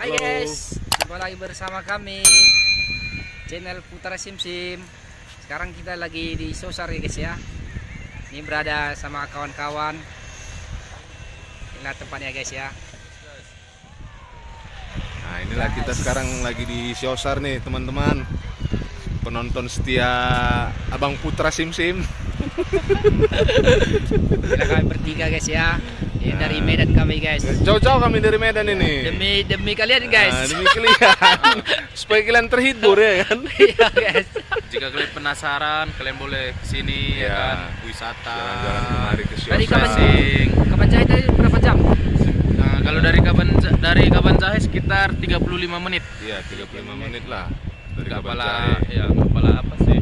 Hai guys, jumpa lagi bersama kami channel Putra Sim Sim. Sekarang kita lagi di Sosar ya guys ya. Ini berada sama kawan-kawan. Inilah tempatnya guys ya. Nah inilah kita sekarang lagi di Siosar nih teman-teman Penonton setia Abang Putra Sim Sim Kita kami bertiga guys ya. Ini dari Nah. Medan kami guys. Jauh-jauh kami dari Medan ini Demi demi kalian Nah, guys. demi kalian Supaya kalian terhibur ya kan Iya guys. Jika kalian penasaran, kalian boleh ke sini Ya. ya kan, wisata. Jalan-jalan kemari ke Dari kapan tadi berapa jam? Nah, kalau dari kapan dari kapan Jahe sekitar 35 menit. Iya 35 menit lah Dari Jahe. ya enggak pala apa sih?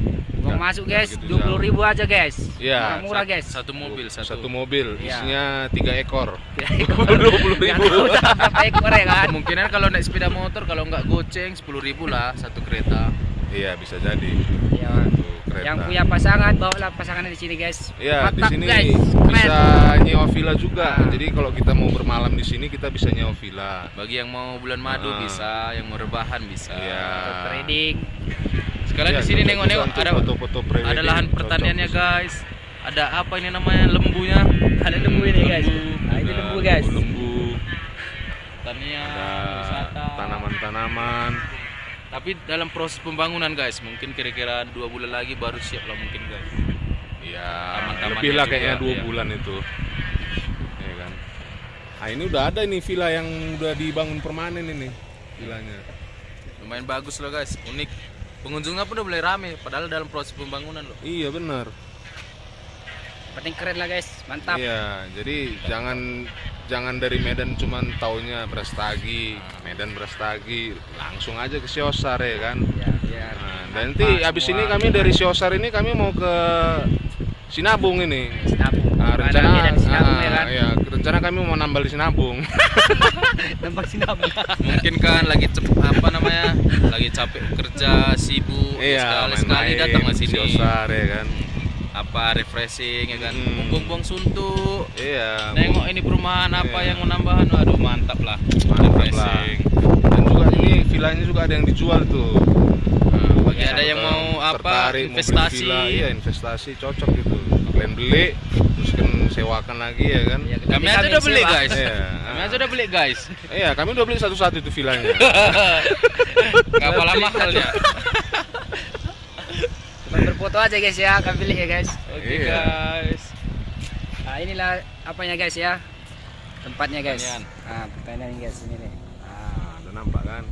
Uang masuk guys, begitu 20 ribu aja guys. Iya. Murah guys. Satu mobil, satu. Satu mobil Iya. isinya tiga ekor Dua puluh ribu. Berapa ekor ya kan? Kemungkinan kalau naik sepeda motor kalau nggak goceng 10.000 lah satu kereta. Iya bisa jadi Iya. Yang punya pasangan bawalah pasangannya di sini guys. Iya di sini guys. bisa nyewa villa juga. Ah. Jadi kalau kita mau bermalam di sini kita bisa nyewa villa. Bagi yang mau bulan madu Ah. bisa, yang mau rebahan bisa. Iya. Trading. Sekalian Iya, di sini nengok-nengok ada foto-foto ada lahan pertaniannya guys. Ada apa ini namanya lembunya? Ada lembu ini guys. Lembu. Nah, ini Ada lembu guys. Lembu, Pertanian, ada wisata. tanaman-tanaman. Tapi dalam proses pembangunan guys, mungkin kira-kira dua bulan lagi baru siap lah mungkin guys. Iya, Taman-tamannya lebih lah juga, kayaknya dua iya. bulan itu. Iya kan. Nah ini udah ada ini villa yang udah dibangun permanen ini villanya. Lumayan bagus loh guys, unik. Pengunjungnya pun udah mulai rame, padahal dalam proses pembangunan loh. Iya benar. Penting keren lah guys. Mantap. Iya, jadi jangan jangan dari Medan cuman taunya Brastagi, Medan Brastagi, langsung aja ke Siosar ya kan. Ya, biar Nah, dan nanti abis ini kami dari Siosar ini kami mau ke Sinabung ini. sinabung. Nah, rencana Medan sinabung ah, ya kan? iya, rencana kami mau nambal di Sinabung. Tempat sinabung. Mungkin kan lagi cep- apa namanya, lagi capek kerja, sibuk, iya, sekali-sekali main-main datang ke sini. Siosar ya kan. Apa refreshing ya kan, Hmm. buang-buang suntuk. Iya. Nengok ini perumahan apa Iya. yang mau nambahan, aduh mantap lah. Mantap lah. refreshing. Dan juga ini villanya juga ada yang dijual tuh. Nah, bagi ada yang mau apa tertarik, mau beli investasi, villa, iya investasi cocok gitu. Kalian beli, terus kan sewakan lagi ya kan. Iya, kami aja udah beli sewa. guys. Iya. Kami aja udah beli guys. Iya, kami udah beli satu-satu itu villanya. Gak apa mahalnya. Cuma berfoto aja guys ya, kami pilih ya guys. Oke Iya. guys. Nah, inilah apanya guys ya. Tempatnya guys. Pertanian. Nah, pertanian guys ini nih. Nah, Nah, udah nampak kan?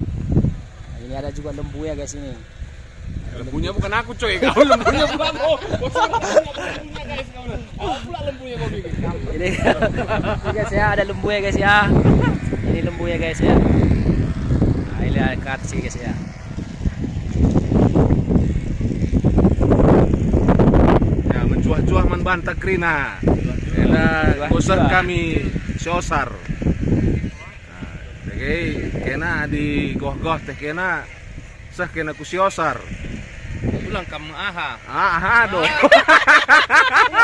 ini ada juga lembu ya guys ini. Lembunya bukan aku coy, kau lembunya bukan aku. Aku pula lembunya kau bikin. Ini, ini guys ya, ada lembu ya guys ya. Ini lembu ya guys ya. Nah, ini ada sini, guys ya. Ya, mencuah-cuah man bantah krina. Kena bosan Mencuah-cuah. kami siosar. Nah, Oke, kena di goh-goh teh kena sah kena ku siosar. Pulang kamu aha. Ah, aduh.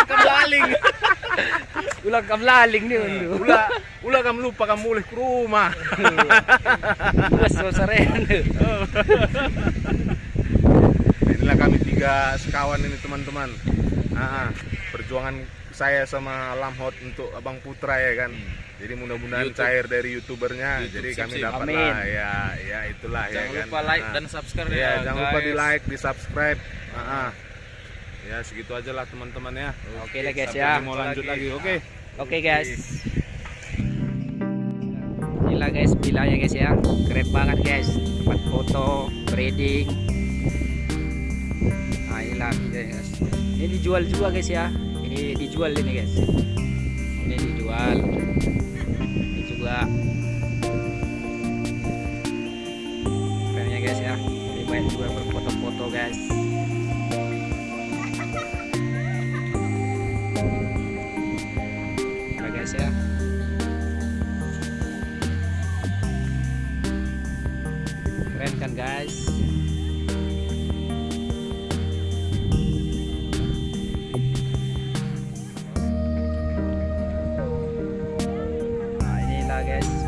Kemblaling. Ulang kemblaling nih undu. Ula, ula kamu lupa kamu mulih ke rumah. Bos sosaren. Inilah kami tiga sekawan ini teman-teman. Ah, ah, perjuangan saya sama Lamhot untuk Abang Putra ya kan. Jadi mudah-mudahan cair dari youtubernya. YouTube Jadi kami dapat lah ya, ya itulah ya Jangan kan. lupa like Ah. dan subscribe Iya, ya. jangan lupa guys. di like, di subscribe. Ah, ah. Ya segitu aja lah teman-teman ya. Oke lah guys Sampai ya. mau lanjut lagi. Oke. Oke guys. Inilah guys vilanya guys ya. Keren banget guys. Tempat foto, trading. Nah inilah guys. Ini dijual juga guys ya. Ini dijual ini guys. Ini dijual. Ini juga. Kerennya guys ya. Ini banyak juga guys.